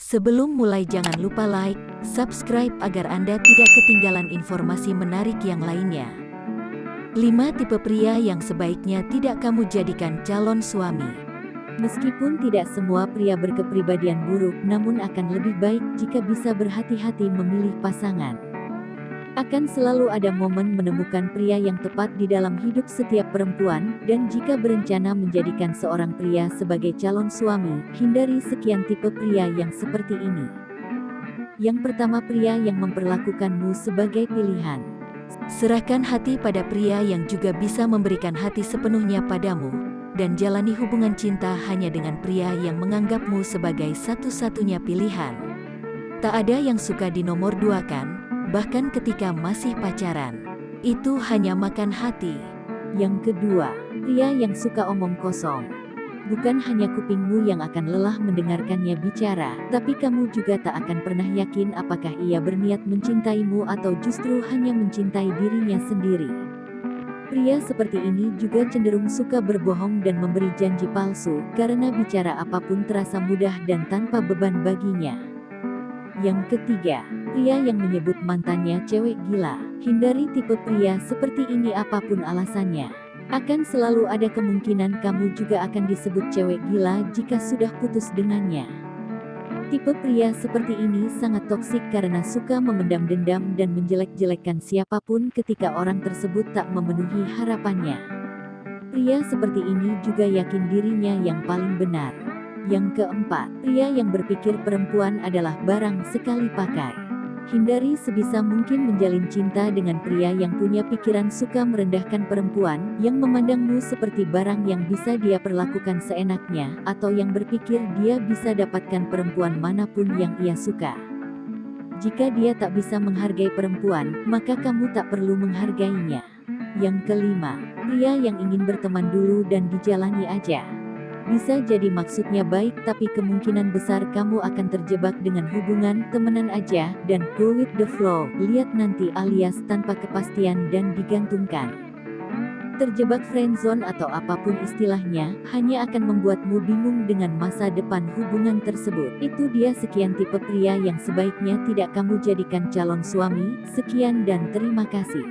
Sebelum mulai jangan lupa like, subscribe agar Anda tidak ketinggalan informasi menarik yang lainnya. 5 tipe pria yang sebaiknya tidak kamu jadikan calon suami. Meskipun tidak semua pria berkepribadian buruk, namun akan lebih baik jika bisa berhati-hati memilih pasangan. Akan selalu ada momen menemukan pria yang tepat di dalam hidup setiap perempuan, dan jika berencana menjadikan seorang pria sebagai calon suami, hindari sekian tipe pria yang seperti ini. Yang pertama pria yang memperlakukanmu sebagai pilihan. Serahkan hati pada pria yang juga bisa memberikan hati sepenuhnya padamu, dan jalani hubungan cinta hanya dengan pria yang menganggapmu sebagai satu-satunya pilihan. Tak ada yang suka dinomor dua kan? Bahkan ketika masih pacaran. Itu hanya makan hati. Yang kedua, pria yang suka omong kosong. Bukan hanya kupingmu yang akan lelah mendengarkannya bicara, tapi kamu juga tak akan pernah yakin apakah ia berniat mencintaimu atau justru hanya mencintai dirinya sendiri. Pria seperti ini juga cenderung suka berbohong dan memberi janji palsu, karena bicara apa pun terasa mudah dan tanpa beban baginya. Yang ketiga, pria yang menyebut mantannya cewek gila. Hindari tipe pria seperti ini apa pun alasannya. Akan selalu ada kemungkinan kamu juga akan disebut cewek gila jika sudah putus dengannya. Tipe pria seperti ini sangat toksik karena suka memendam dendam dan menjelek-jelekkan siapa pun ketika orang tersebut tak memenuhi harapannya. Pria seperti ini juga yakin dirinya yang paling benar. Yang keempat, pria yang berpikir perempuan adalah barang sekali pakai. Hindari sebisa mungkin menjalin cinta dengan pria yang punya pikiran suka merendahkan perempuan, yang memandangmu seperti barang yang bisa dia perlakukan seenaknya, atau yang berpikir dia bisa dapatkan perempuan mana pun yang ia suka. Jika dia tak bisa menghargai perempuan, maka kamu tak perlu menghargainya. Yang kelima, pria yang ingin berteman dulu dan dijalani aja. Bisa jadi maksudnya baik tapi kemungkinan besar kamu akan terjebak dengan hubungan temenan aja dan go with the flow, lihat nanti alias tanpa kepastian dan digantungkan. Terjebak friendzone atau apa pun istilahnya, hanya akan membuatmu bingung dengan masa depan hubungan tersebut. Itu dia sekian tipe pria yang sebaiknya tidak kamu jadikan calon suami. Sekian dan terima kasih.